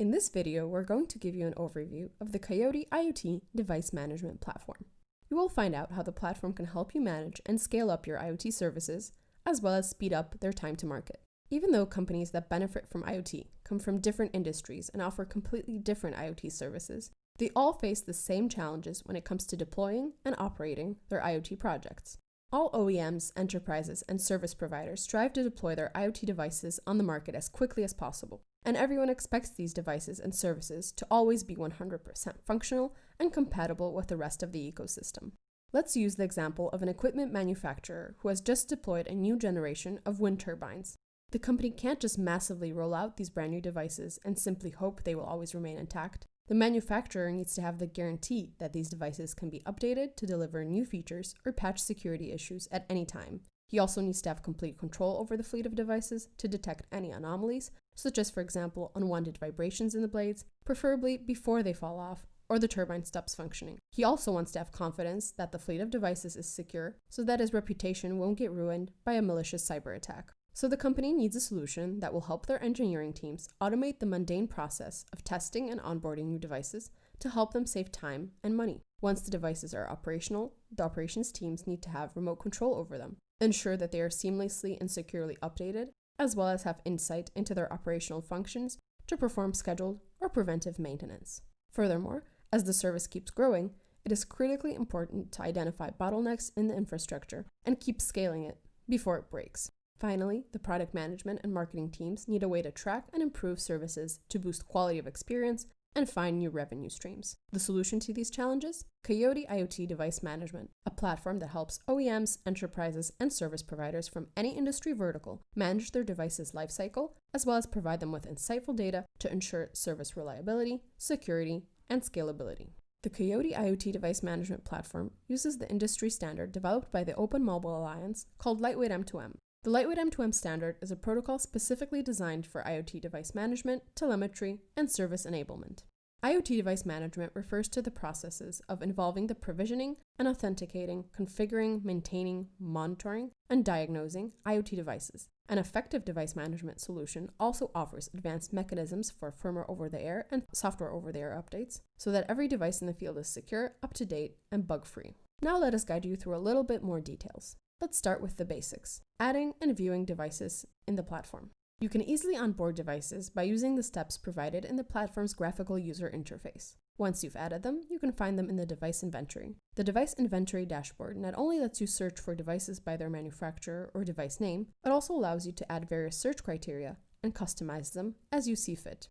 In this video, we're going to give you an overview of the Coiote IoT device management platform. You will find out how the platform can help you manage and scale up your IoT services, as well as speed up their time to market. Even though companies that benefit from IoT come from different industries and offer completely different IoT services, they all face the same challenges when it comes to deploying and operating their IoT projects. All OEMs, enterprises, and service providers strive to deploy their IoT devices on the market as quickly as possible, and everyone expects these devices and services to always be 100% functional and compatible with the rest of the ecosystem. Let's use the example of an equipment manufacturer who has just deployed a new generation of wind turbines. The company can't just massively roll out these brand new devices and simply hope they will always remain intact. The manufacturer needs to have the guarantee that these devices can be updated to deliver new features or patch security issues at any time. He also needs to have complete control over the fleet of devices to detect any anomalies, such as, for example, unwanted vibrations in the blades, preferably before they fall off or the turbine stops functioning. He also wants to have confidence that the fleet of devices is secure so that his reputation won't get ruined by a malicious cyber attack. So the company needs a solution that will help their engineering teams automate the mundane process of testing and onboarding new devices to help them save time and money. Once the devices are operational, the operations teams need to have remote control over them, ensure that they are seamlessly and securely updated, as well as have insight into their operational functions to perform scheduled or preventive maintenance. Furthermore, as the service keeps growing, it is critically important to identify bottlenecks in the infrastructure and keep scaling it before it breaks. Finally, the product management and marketing teams need a way to track and improve services to boost quality of experience and find new revenue streams. The solution to these challenges? Coiote IoT Device Management, a platform that helps OEMs, enterprises, and service providers from any industry vertical manage their device's lifecycle, as well as provide them with insightful data to ensure service reliability, security, and scalability. The Coiote IoT Device Management Platform uses the industry standard developed by the Open Mobile Alliance called Lightweight M2M the Lightweight M2M standard is a protocol specifically designed for IoT device management, telemetry, and service enablement. IoT device management refers to the processes of involving the provisioning and authenticating, configuring, maintaining, monitoring, and diagnosing IoT devices. An effective device management solution also offers advanced mechanisms for firmware over the air and software over the air updates so that every device in the field is secure, up to date, and bug free. Now let us guide you through a little bit more details. Let's start with the basics, adding and viewing devices in the platform. You can easily onboard devices by using the steps provided in the platform's graphical user interface. Once you've added them, you can find them in the device inventory. The device inventory dashboard not only lets you search for devices by their manufacturer or device name, but also allows you to add various search criteria and customize them as you see fit.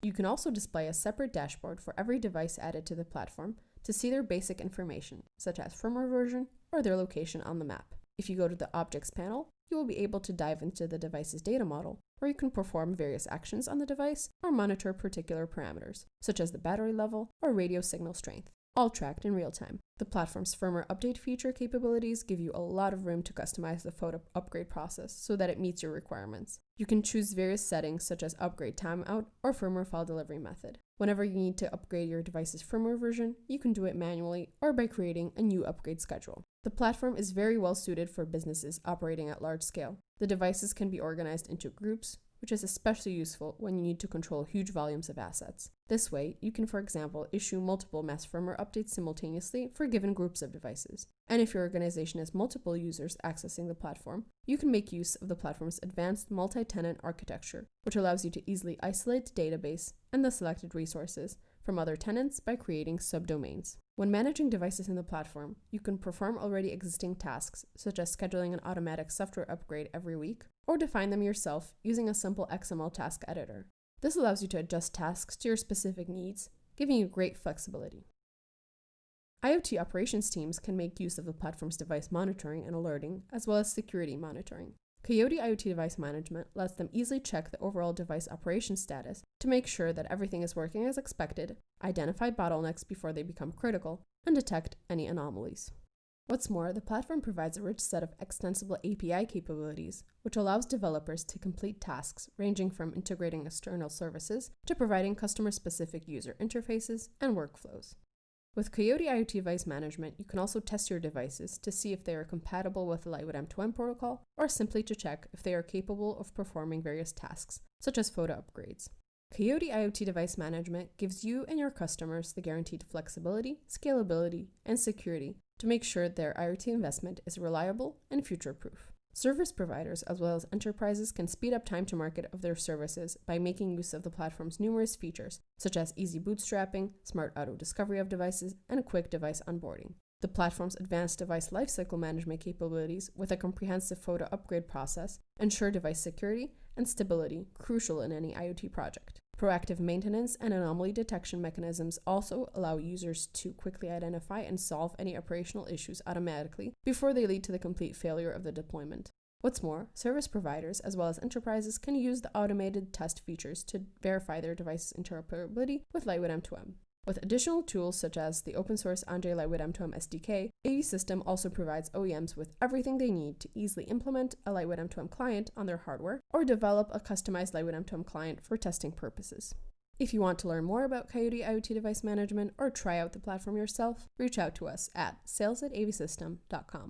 You can also display a separate dashboard for every device added to the platform to see their basic information, such as firmware version or their location on the map. If you go to the Objects panel, you will be able to dive into the device's data model, where you can perform various actions on the device or monitor particular parameters, such as the battery level or radio signal strength all tracked in real time. The platform's firmware update feature capabilities give you a lot of room to customize the FOTA upgrade process so that it meets your requirements. You can choose various settings such as upgrade timeout or firmware file delivery method. Whenever you need to upgrade your device's firmware version, you can do it manually or by creating a new upgrade schedule. The platform is very well suited for businesses operating at large scale. The devices can be organized into groups, which is especially useful when you need to control huge volumes of assets. This way, you can, for example, issue multiple mass firmware updates simultaneously for given groups of devices. And if your organization has multiple users accessing the platform, you can make use of the platform's advanced multi-tenant architecture, which allows you to easily isolate the database and the selected resources from other tenants by creating subdomains. When managing devices in the platform, you can perform already existing tasks, such as scheduling an automatic software upgrade every week, or define them yourself using a simple XML task editor. This allows you to adjust tasks to your specific needs, giving you great flexibility. IoT operations teams can make use of the platform's device monitoring and alerting, as well as security monitoring. Coiote IoT device management lets them easily check the overall device operation status to make sure that everything is working as expected, identify bottlenecks before they become critical, and detect any anomalies. What's more, the platform provides a rich set of extensible API capabilities, which allows developers to complete tasks ranging from integrating external services to providing customer-specific user interfaces and workflows. With Coiote IoT device management, you can also test your devices to see if they are compatible with the Lightweight M2M protocol, or simply to check if they are capable of performing various tasks, such as FOTA upgrades. Coiote IoT Device Management gives you and your customers the guaranteed flexibility, scalability, and security to make sure their IoT investment is reliable and future proof. Service providers as well as enterprises can speed up time to market of their services by making use of the platform's numerous features, such as easy bootstrapping, smart auto discovery of devices, and quick device onboarding. The platform's advanced device lifecycle management capabilities with a comprehensive FOTA upgrade process ensure device security and stability crucial in any IoT project. Proactive maintenance and anomaly detection mechanisms also allow users to quickly identify and solve any operational issues automatically before they lead to the complete failure of the deployment. What's more, service providers as well as enterprises can use the automated test features to verify their device's interoperability with Lightweight M2M. With additional tools such as the open source Anjay Lightweight M2M SDK, AVSystem also provides OEMs with everything they need to easily implement a Lightweight M2M client on their hardware or develop a customized Lightweight M2M client for testing purposes. If you want to learn more about Coiote IoT device management or try out the platform yourself, reach out to us at sales at avsystem.com.